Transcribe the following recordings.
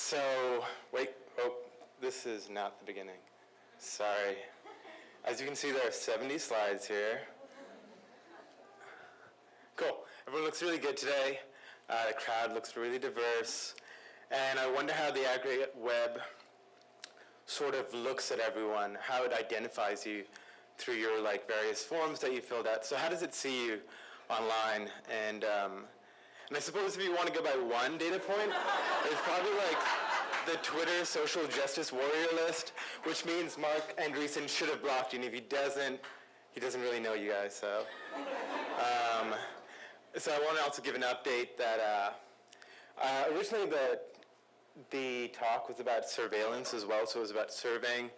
so, wait, oh, this is not the beginning. Sorry. As you can see, there are 70 slides here. Cool. Everyone looks really good today. Uh, the crowd looks really diverse. And I wonder how the aggregate web sort of looks at everyone, how it identifies you through your like various forms that you filled out. So how does it see you online? And um, and I suppose if you want to go by one data point, it's probably like the Twitter social justice warrior list, which means Marc Andreessen should have blocked you, and if he doesn't, he doesn't really know you guys. So, um, so I want to also give an update that uh, uh, originally the the talk was about surveillance as well, so it was about surveying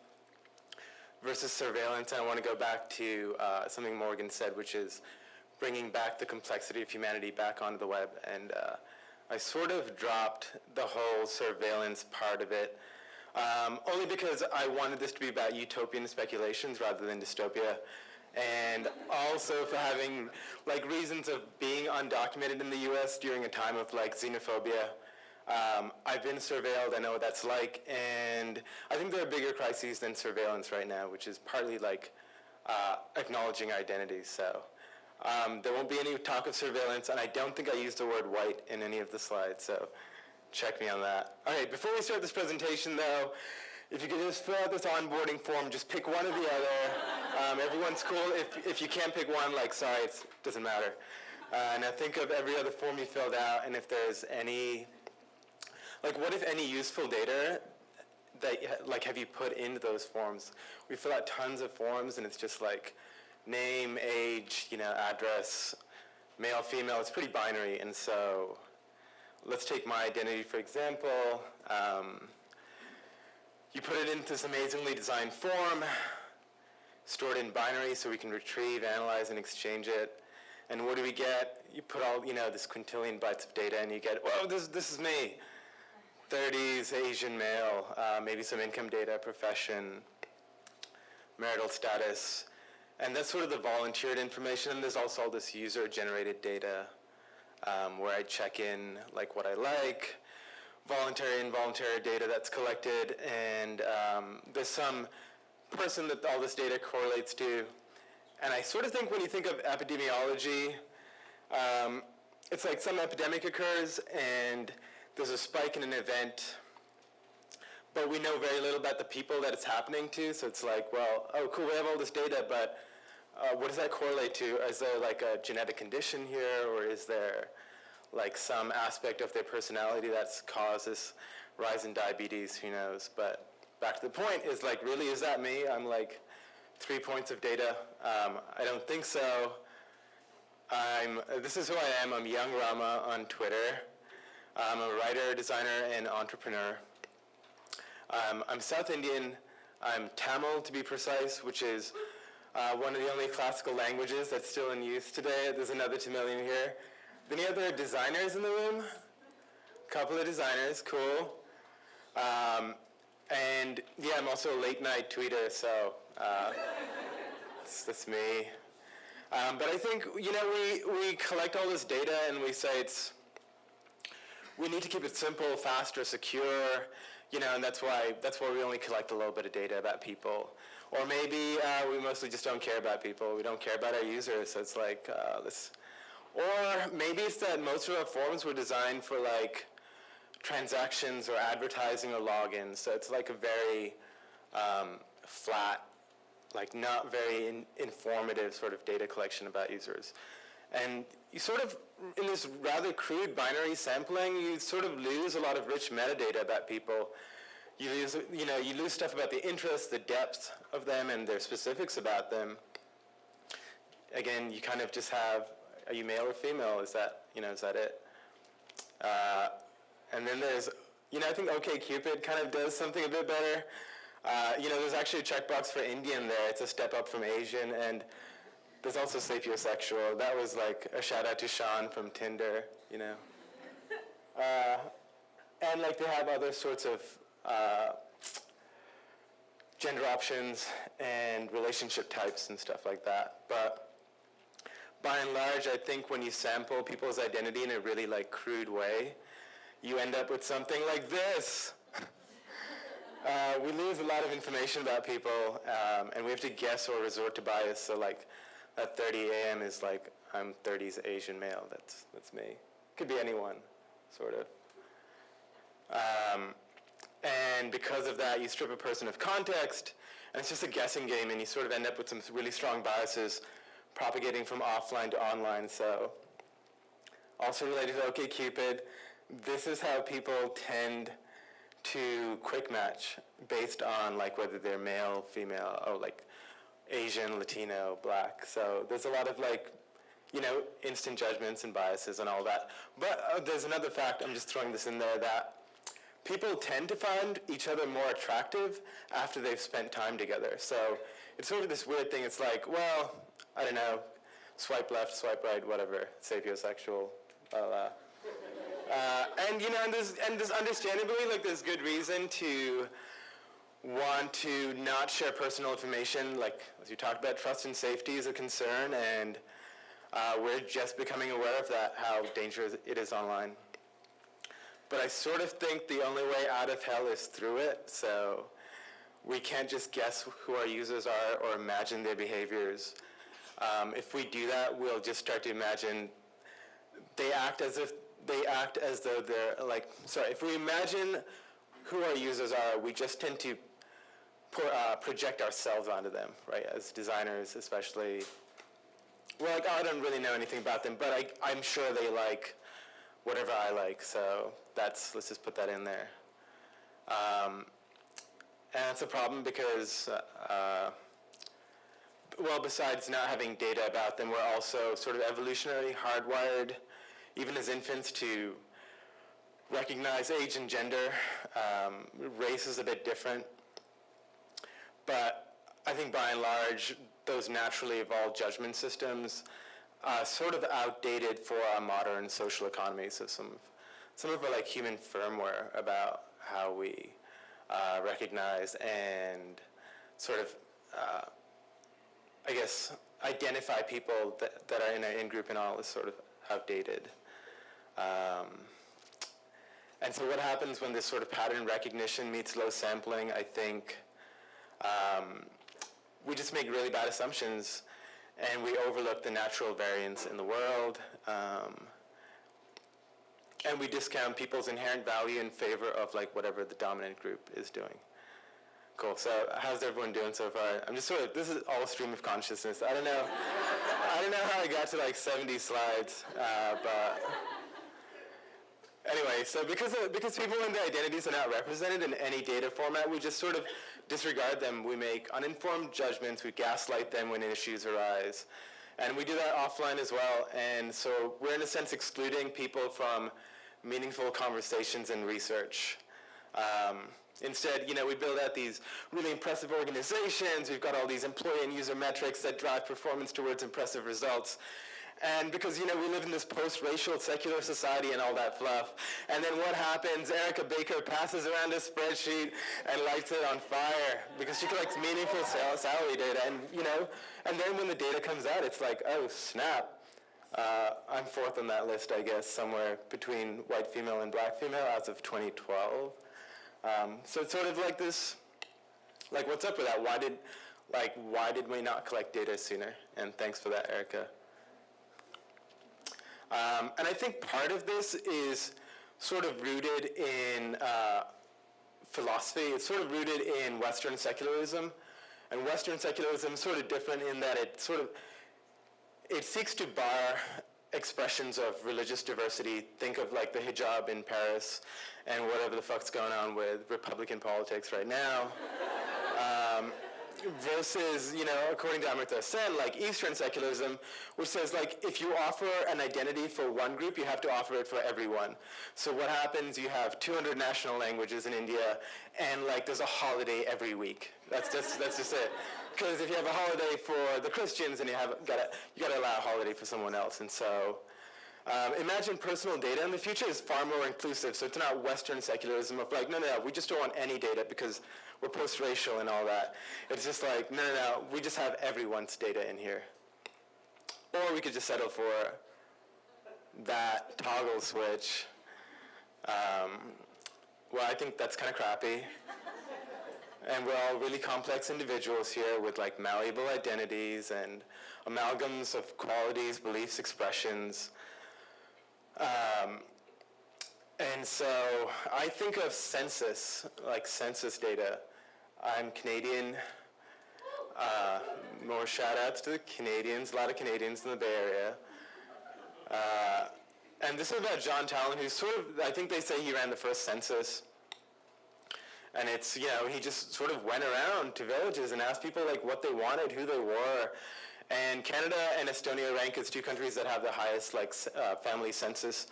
versus surveillance. And I want to go back to uh, something Morgan said, which is bringing back the complexity of humanity back onto the web. And uh, I sort of dropped the whole surveillance part of it, um, only because I wanted this to be about utopian speculations rather than dystopia. And also for having like reasons of being undocumented in the US during a time of like xenophobia. Um, I've been surveilled, I know what that's like, and I think there are bigger crises than surveillance right now, which is partly like uh, acknowledging identities. So um, there won't be any talk of surveillance, and I don't think I used the word white in any of the slides, so check me on that. All right, before we start this presentation, though, if you could just fill out this onboarding form, just pick one or the other. Um, everyone's cool. If, if you can't pick one, like, sorry, it doesn't matter. Uh, now think of every other form you filled out, and if there's any, like, what if any useful data that, like, have you put into those forms? We fill out tons of forms, and it's just like, name, age, you know, address, male, female, it's pretty binary. And so let's take my identity, for example. Um, you put it into this amazingly designed form, stored in binary so we can retrieve, analyze, and exchange it. And what do we get? You put all, you know, this quintillion bytes of data and you get, whoa, this, this is me. 30s, Asian male, uh, maybe some income data, profession, marital status, and that's sort of the volunteered information. And there's also all this user-generated data um, where I check in like what I like, voluntary and involuntary data that's collected, and um, there's some person that all this data correlates to. And I sort of think when you think of epidemiology, um, it's like some epidemic occurs and there's a spike in an event but we know very little about the people that it's happening to. So it's like, well, oh, cool, we have all this data, but uh, what does that correlate to? Is there like a genetic condition here, or is there like some aspect of their personality that's caused this rise in diabetes? Who knows? But back to the point is like, really, is that me? I'm like three points of data. Um, I don't think so. I'm, this is who I am. I'm Young Rama on Twitter. I'm a writer, designer, and entrepreneur. Um, I'm South Indian. I'm Tamil, to be precise, which is uh, one of the only classical languages that's still in use today. There's another Tamilian here. Any other designers in the room? Couple of designers, cool. Um, and yeah, I'm also a late night tweeter, so uh, that's, that's, me. Um, but I think, you know, we, we collect all this data and we say it's, we need to keep it simple, faster, secure, you know, and that's why that's why we only collect a little bit of data about people. Or maybe uh, we mostly just don't care about people. We don't care about our users. So it's like uh, this. Or maybe it's that most of our forms were designed for like transactions or advertising or logins. So it's like a very um, flat, like not very in informative sort of data collection about users. And you sort of, in this rather crude binary sampling, you sort of lose a lot of rich metadata about people. You lose, you know, you lose stuff about the interests, the depth of them, and their specifics about them. Again, you kind of just have, are you male or female? Is that, you know, is that it? Uh, and then there's, you know, I think OkCupid kind of does something a bit better. Uh, you know, there's actually a checkbox for Indian there. It's a step up from Asian, and there's also sapiosexual. That was like a shout out to Sean from Tinder, you know. Uh, and like they have other sorts of uh, gender options and relationship types and stuff like that. But by and large, I think when you sample people's identity in a really like crude way, you end up with something like this. uh, we lose a lot of information about people, um, and we have to guess or resort to bias. So like, at 30 a.m. is like, I'm 30s Asian male. That's that's me. Could be anyone, sort of. Um, and because of that, you strip a person of context, and it's just a guessing game, and you sort of end up with some really strong biases propagating from offline to online. So also related to OkCupid, this is how people tend to quick match based on like whether they're male, female, or like Asian, Latino, black. So there's a lot of like, you know, instant judgments and biases and all that. But uh, there's another fact, I'm just throwing this in there, that people tend to find each other more attractive after they've spent time together. So it's sort of this weird thing. It's like, well, I don't know, swipe left, swipe right, whatever, sapiosexual, blah, blah. Uh, and you know, and there's, and there's understandably, like there's good reason to want to not share personal information. Like as you talked about, trust and safety is a concern, and uh, we're just becoming aware of that, how dangerous it is online. But I sort of think the only way out of hell is through it. So we can't just guess who our users are or imagine their behaviors. Um, if we do that, we'll just start to imagine they act as if they act as though they're like, sorry, if we imagine who our users are, we just tend to uh, project ourselves onto them, right? As designers, especially. Well, like, I don't really know anything about them, but I, I'm sure they like whatever I like. So that's let's just put that in there. Um, and it's a problem because, uh, well, besides not having data about them, we're also sort of evolutionarily hardwired, even as infants, to recognize age and gender. Um, race is a bit different. But I think by and large, those naturally evolved judgment systems uh, sort of outdated for our modern social economy. So some of, some of our like human firmware about how we uh, recognize and sort of, uh, I guess, identify people that, that are in an in-group and all is sort of outdated. Um, and so what happens when this sort of pattern recognition meets low sampling, I think um, we just make really bad assumptions and we overlook the natural variance in the world. Um, and we discount people's inherent value in favor of like whatever the dominant group is doing. Cool. So how's everyone doing so far? I'm just sort of this is all a stream of consciousness. I don't know. I don't know how I got to like 70 slides, uh, but anyway. So because of, because people and their identities are not represented in any data format, we just sort of disregard them. We make uninformed judgments. We gaslight them when issues arise. And we do that offline as well. And so we're in a sense excluding people from meaningful conversations and research. Um, instead, you know, we build out these really impressive organizations. We've got all these employee and user metrics that drive performance towards impressive results. And because, you know, we live in this post-racial secular society and all that fluff. And then what happens? Erica Baker passes around a spreadsheet and lights it on fire because she collects meaningful salary data. And, you know, and then when the data comes out, it's like, oh, snap. Uh, I'm fourth on that list, I guess, somewhere between white female and black female as of 2012. Um, so it's sort of like this, like what's up with that? Why did, like, why did we not collect data sooner? And thanks for that, Erica. Um, and I think part of this is sort of rooted in uh, philosophy. It's sort of rooted in Western secularism. And Western secularism is sort of different in that it sort of, it seeks to bar expressions of religious diversity. Think of like the hijab in Paris and whatever the fuck's going on with Republican politics right now. Versus, you know, according to Amartya Sen, like Eastern secularism, which says like if you offer an identity for one group, you have to offer it for everyone. So what happens? You have 200 national languages in India, and like there's a holiday every week. That's just that's just it. Because if you have a holiday for the Christians, and you have gotta you gotta allow a holiday for someone else, and so. Um, imagine personal data in the future is far more inclusive. So it's not Western secularism of like, no, no, no, we just don't want any data because we're post-racial and all that. It's just like, no, no, no, we just have everyone's data in here. or we could just settle for that toggle switch. Um, well, I think that's kind of crappy. and we're all really complex individuals here with like malleable identities and amalgams of qualities, beliefs, expressions. Um, and so I think of census, like census data. I'm Canadian. Uh, more shout outs to the Canadians, a lot of Canadians in the Bay Area. Uh, and this is about John Talon, who's sort of, I think they say he ran the first census. And it's, you know, he just sort of went around to villages and asked people like what they wanted, who they were. And Canada and Estonia rank as two countries that have the highest like uh, family census.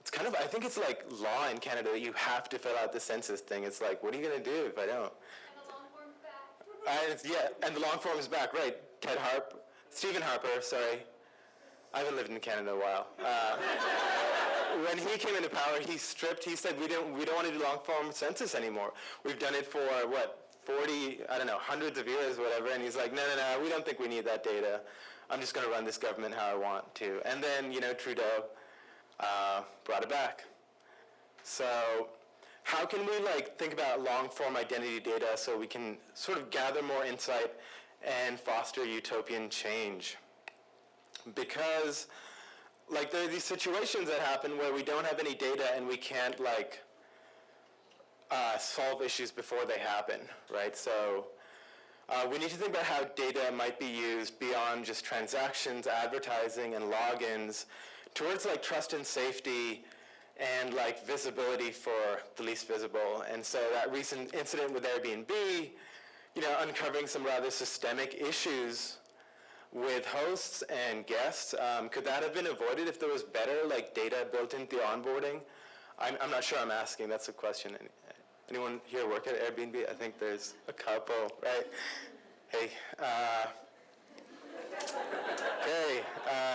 It's kind of, I think it's like law in Canada that you have to fill out the census thing. It's like, what are you going to do if I don't? And yeah, and the long form is back, right? Ted Harp, Stephen Harper, sorry. I haven't lived in Canada a while. Uh, when he came into power, he stripped, he said, we don't, we don't want to do long form census anymore. We've done it for, what, 40, I don't know, hundreds of years, whatever. And he's like, no, no, no, we don't think we need that data. I'm just going to run this government how I want to. And then, you know, Trudeau uh, brought it back. So how can we like think about long form identity data so we can sort of gather more insight and foster utopian change? Because like there are these situations that happen where we don't have any data and we can't like uh, solve issues before they happen, right? So uh, we need to think about how data might be used beyond just transactions, advertising, and logins towards like trust and safety and like visibility for the least visible. And so that recent incident with Airbnb, you know, uncovering some rather systemic issues with hosts and guests. Um, could that have been avoided if there was better like data built into the onboarding? I'm, I'm not sure I'm asking, that's a question. Anyone here work at Airbnb? I think there's a couple, right? Hey, uh, okay, uh,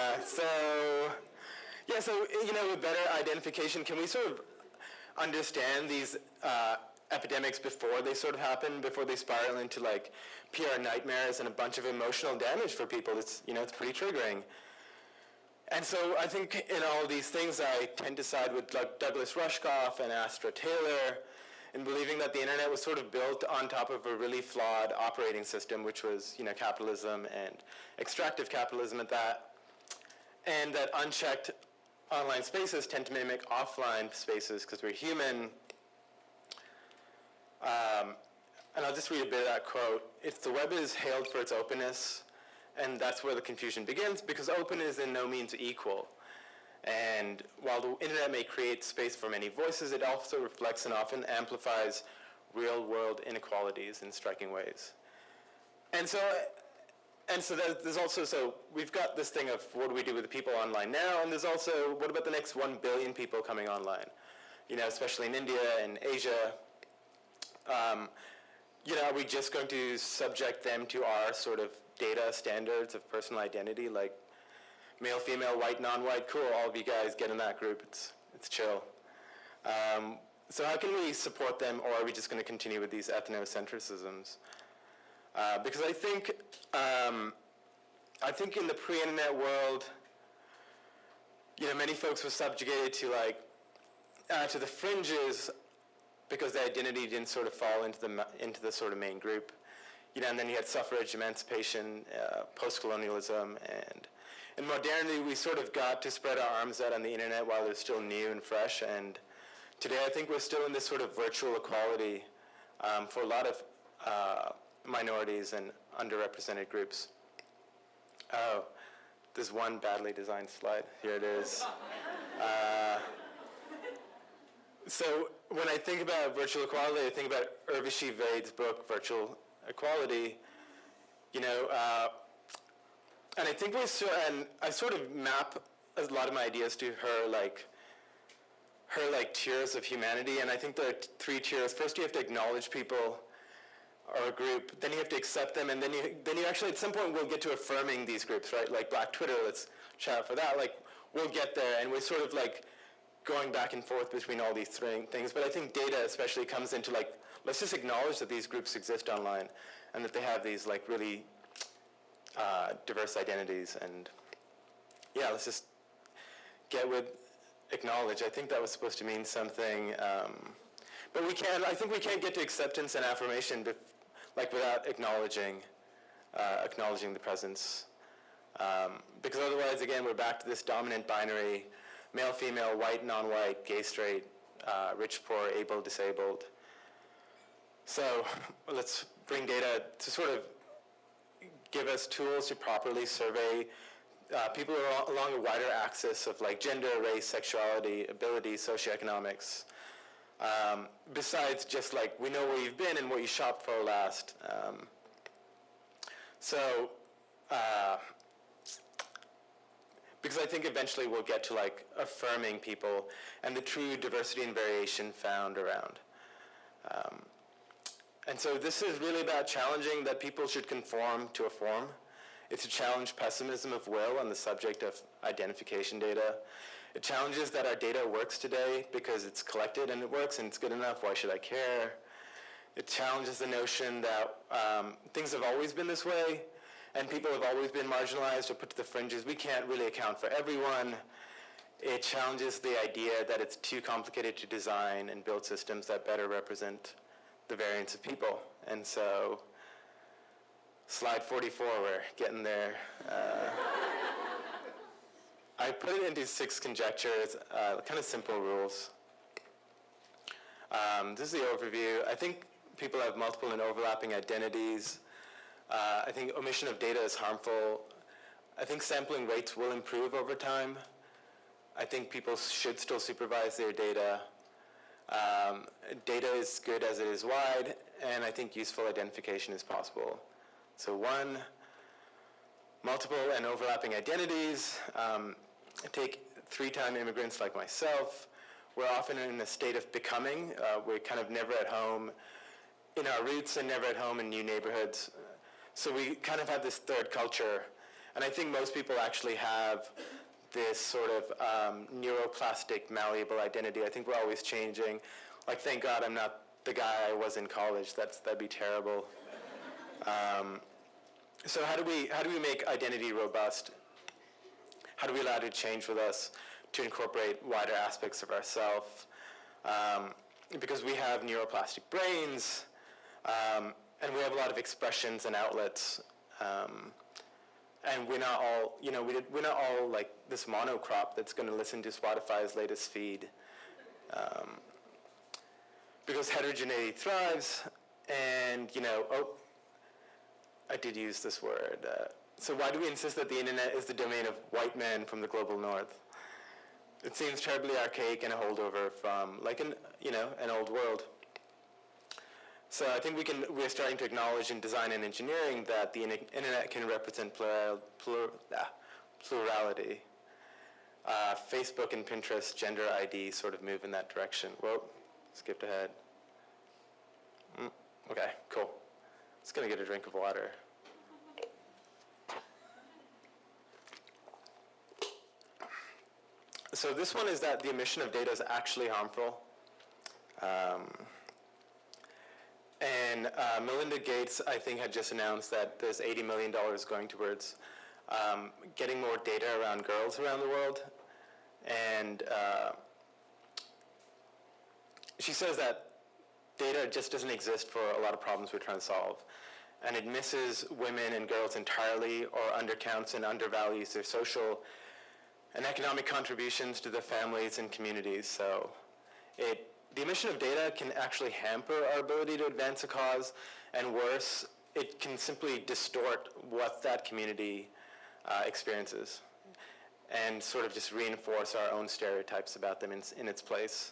yeah, so, you know, with better identification, can we sort of understand these uh, epidemics before they sort of happen, before they spiral into like PR nightmares and a bunch of emotional damage for people. It's, you know, it's pretty triggering. And so I think in all these things, I tend to side with like Douglas Rushkoff and Astra Taylor in believing that the internet was sort of built on top of a really flawed operating system, which was, you know, capitalism and extractive capitalism at that. And that unchecked online spaces tend to mimic offline spaces because we're human. Um, and I'll just read a bit of that quote. If the web is hailed for its openness, and that's where the confusion begins, because open is in no means equal. And while the internet may create space for many voices, it also reflects and often amplifies real world inequalities in striking ways. And so, and so there's also, so we've got this thing of what do we do with the people online now, and there's also, what about the next 1 billion people coming online? You know, especially in India and Asia. Um, you know, are we just going to subject them to our sort of data standards of personal identity, like male, female, white, non-white, cool, all of you guys get in that group, it's, it's chill. Um, so how can we support them, or are we just going to continue with these ethnocentrisms? Uh, because I think, um, I think in the pre-internet world, you know, many folks were subjugated to like, uh, to the fringes because their identity didn't sort of fall into the, into the sort of main group. You know, and then you had suffrage, emancipation, uh, post-colonialism, and in modernity, we sort of got to spread our arms out on the internet while it was still new and fresh, and today I think we're still in this sort of virtual equality um, for a lot of uh, minorities and underrepresented groups. Oh, there's one badly designed slide. Here it is. Uh, so when I think about virtual equality, I think about Urvashi Vaid's book, Virtual Equality. You know, uh, and I think we so, and I sort of map a lot of my ideas to her like her like tiers of humanity, and I think there are three tiers. First, you have to acknowledge people or a group, then you have to accept them, and then you then you actually at some point we'll get to affirming these groups, right? Like Black Twitter, let's chat for that. Like we'll get there, and we're sort of like going back and forth between all these three things. But I think data especially comes into like, let's just acknowledge that these groups exist online and that they have these like really uh, diverse identities. And yeah, let's just get with acknowledge. I think that was supposed to mean something, um, but we can't. I think we can't get to acceptance and affirmation, like without acknowledging, uh, acknowledging the presence. Um, because otherwise, again, we're back to this dominant binary: male, female, white, non-white, gay, straight, uh, rich, poor, able, disabled. So let's bring data to sort of give us tools to properly survey uh, people along a wider axis of like gender, race, sexuality, ability, socioeconomics. Um, besides just like we know where you've been and what you shopped for last. Um, so, uh, because I think eventually we'll get to like affirming people and the true diversity and variation found around. Um, and so this is really about challenging that people should conform to a form. It's a challenge pessimism of will on the subject of identification data. It challenges that our data works today because it's collected and it works and it's good enough. Why should I care? It challenges the notion that um, things have always been this way and people have always been marginalized or put to the fringes. We can't really account for everyone. It challenges the idea that it's too complicated to design and build systems that better represent the variance of people. And so slide 44, we're getting there. Uh, I put it into six conjectures, uh, kind of simple rules. Um, this is the overview. I think people have multiple and overlapping identities. Uh, I think omission of data is harmful. I think sampling rates will improve over time. I think people should still supervise their data. Um, data is good as it is wide, and I think useful identification is possible. So one, multiple and overlapping identities. Um, take three-time immigrants like myself. We're often in a state of becoming. Uh, we're kind of never at home in our roots and never at home in new neighborhoods. So we kind of have this third culture. And I think most people actually have this sort of um, neuroplastic, malleable identity. I think we're always changing. Like, thank God I'm not the guy I was in college. That's, that'd be terrible. Um, so how do we how do we make identity robust? How do we allow it to change with us to incorporate wider aspects of ourself? Um, because we have neuroplastic brains, um, and we have a lot of expressions and outlets. Um, and we're not all, you know, we we're not all like this monocrop that's going to listen to Spotify's latest feed. Um, because heterogeneity thrives, and you know, oh, I did use this word. Uh, so why do we insist that the internet is the domain of white men from the global north? It seems terribly archaic and a holdover from like an you know an old world. So I think we can we're starting to acknowledge in design and engineering that the internet can represent plural, plur, ah, plurality. Uh, Facebook and Pinterest gender ID sort of move in that direction. Whoa, skipped ahead. Mm, okay, cool. Just gonna get a drink of water. So this one is that the emission of data is actually harmful. Um, and uh, Melinda Gates, I think, had just announced that there's $80 million going towards um, getting more data around girls around the world. And uh, she says that data just doesn't exist for a lot of problems we're trying to solve. And it misses women and girls entirely or undercounts and undervalues their social and economic contributions to their families and communities. So it, the emission of data can actually hamper our ability to advance a cause, and worse, it can simply distort what that community uh, experiences and sort of just reinforce our own stereotypes about them in, in its place.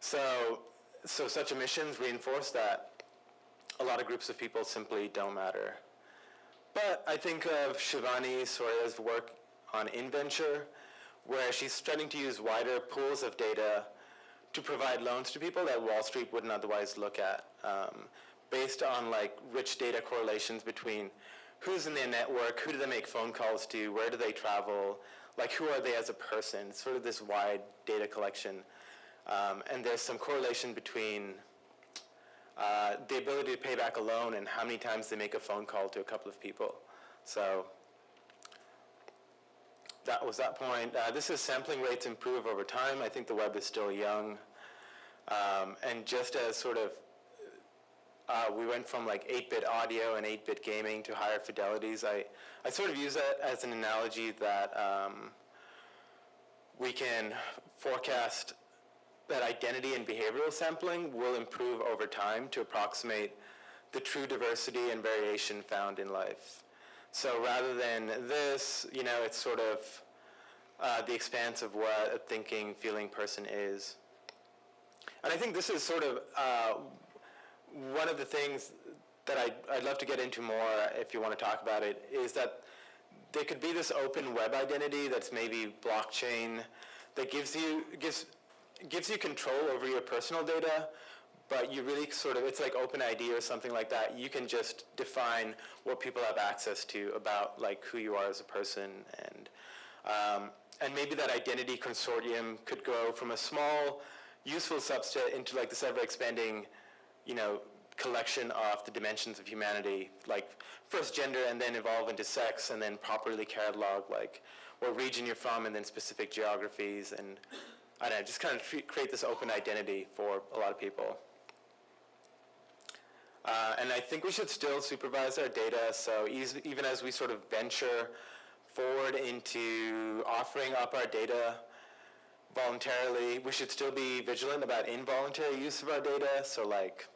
So so such emissions reinforce that a lot of groups of people simply don't matter. But I think of Shivani Siroya's work on InVenture, where she's starting to use wider pools of data to provide loans to people that Wall Street wouldn't otherwise look at, um, based on like rich data correlations between who's in their network, who do they make phone calls to, where do they travel, like who are they as a person, sort of this wide data collection um, and there's some correlation between uh, the ability to pay back a loan and how many times they make a phone call to a couple of people. So that was that point. Uh, this is sampling rates improve over time. I think the web is still young. Um, and just as sort of uh, we went from like 8-bit audio and 8-bit gaming to higher fidelities, I, I sort of use that as an analogy that um, we can forecast that identity and behavioral sampling will improve over time to approximate the true diversity and variation found in life. So rather than this, you know, it's sort of uh, the expanse of what a thinking, feeling person is. And I think this is sort of uh, one of the things that I'd, I'd love to get into more if you want to talk about it, is that there could be this open web identity that's maybe blockchain that gives you, gives, gives you control over your personal data, but you really sort of, it's like OpenID or something like that. You can just define what people have access to about like who you are as a person and, um, and maybe that identity consortium could grow from a small useful subset into like this ever expanding, you know, collection of the dimensions of humanity, like first gender and then evolve into sex and then properly catalog like what region you're from and then specific geographies and I don't know, just kind of create this open identity for a lot of people. Uh, and I think we should still supervise our data, so even as we sort of venture forward into offering up our data voluntarily, we should still be vigilant about involuntary use of our data, so like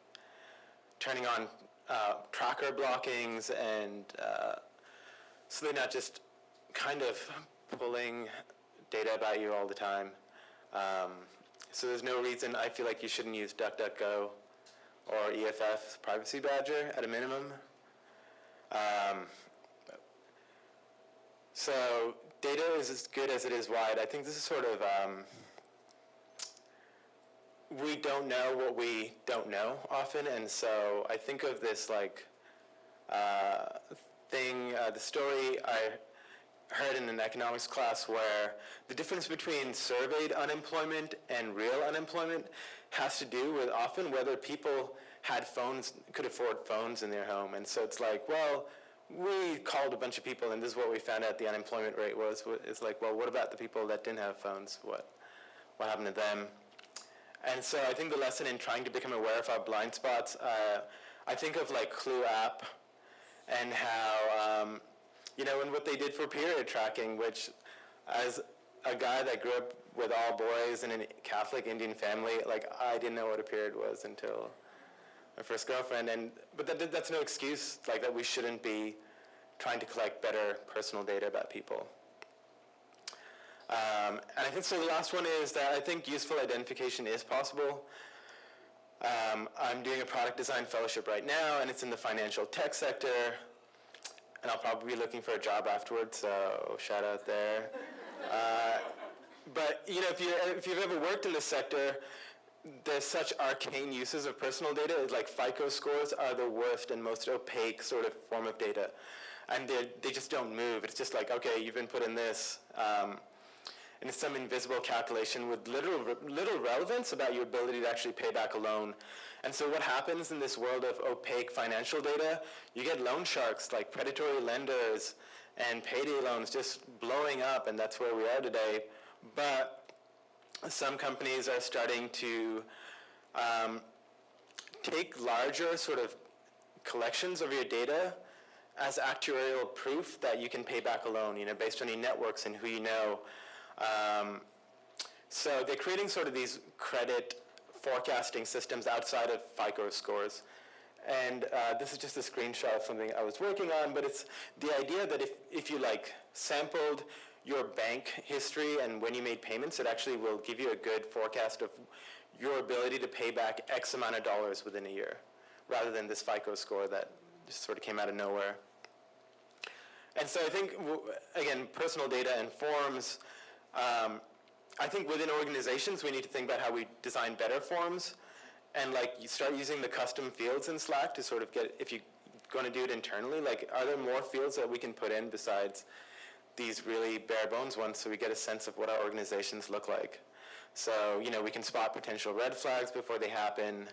turning on uh, tracker blockings and uh, so they're not just kind of pulling data about you all the time. Um, so there's no reason I feel like you shouldn't use DuckDuckGo or EFF Privacy Badger at a minimum. Um, so data is as good as it is wide. I think this is sort of, um, we don't know what we don't know often, and so I think of this like uh, thing, uh, the story I heard in an economics class where the difference between surveyed unemployment and real unemployment has to do with often whether people had phones, could afford phones in their home. And so it's like, well, we called a bunch of people and this is what we found out the unemployment rate was. It's like, well, what about the people that didn't have phones? What, what happened to them? And so I think the lesson in trying to become aware of our blind spots, uh, I think of like Clue app and how um, you know, and what they did for period tracking, which as a guy that grew up with all boys in a Catholic Indian family, like I didn't know what a period was until my first girlfriend. And but that, that's no excuse, like that we shouldn't be trying to collect better personal data about people. Um, and I think so. The last one is that I think useful identification is possible. Um, I'm doing a product design fellowship right now, and it's in the financial tech sector and I'll probably be looking for a job afterwards, so shout out there. Uh, but you know, if, you, if you've ever worked in this sector, there's such arcane uses of personal data, like FICO scores are the worst and most opaque sort of form of data. And they just don't move. It's just like, okay, you've been put in this. Um, and it's some invisible calculation with little, little relevance about your ability to actually pay back a loan. And so what happens in this world of opaque financial data, you get loan sharks like predatory lenders and payday loans just blowing up, and that's where we are today. But some companies are starting to um, take larger sort of collections of your data as actuarial proof that you can pay back a loan, you know, based on your networks and who you know. Um, so they're creating sort of these credit forecasting systems outside of FICO scores. And uh, this is just a screenshot of something I was working on, but it's the idea that if, if you like sampled your bank history and when you made payments, it actually will give you a good forecast of your ability to pay back X amount of dollars within a year, rather than this FICO score that just sort of came out of nowhere. And so I think, again, personal data and forms, um, I think within organizations, we need to think about how we design better forms and like you start using the custom fields in Slack to sort of get, if you're going to do it internally, like are there more fields that we can put in besides these really bare bones ones so we get a sense of what our organizations look like. So, you know, we can spot potential red flags before they happen.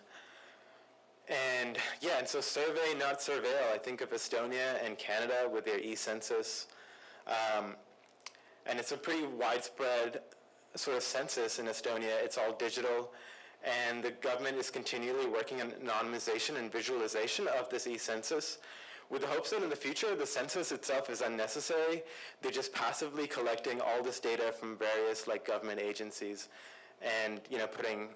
And yeah, and so survey, not surveil. I think of Estonia and Canada with their e-census. Um, and it's a pretty widespread sort of census in Estonia. It's all digital, and the government is continually working on anonymization and visualization of this e-census with the hopes that in the future the census itself is unnecessary. They're just passively collecting all this data from various like government agencies and you know putting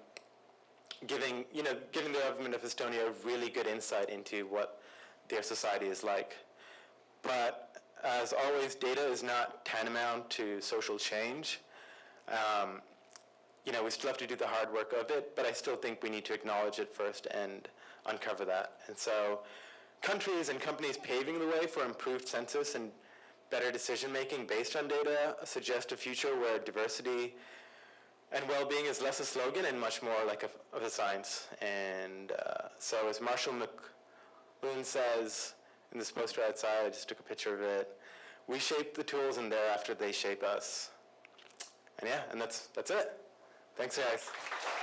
giving you know giving the government of Estonia a really good insight into what their society is like. But as always, data is not tantamount to social change. Um, you know, we still have to do the hard work of it, but I still think we need to acknowledge it first and uncover that. And so countries and companies paving the way for improved census and better decision making based on data suggest a future where diversity and well-being is less a slogan and much more like a, of a science. And uh, so as Marshall McLuhan says in this poster outside, I just took a picture of it, we shape the tools and thereafter they shape us. And yeah, and that's, that's it. Thanks, guys.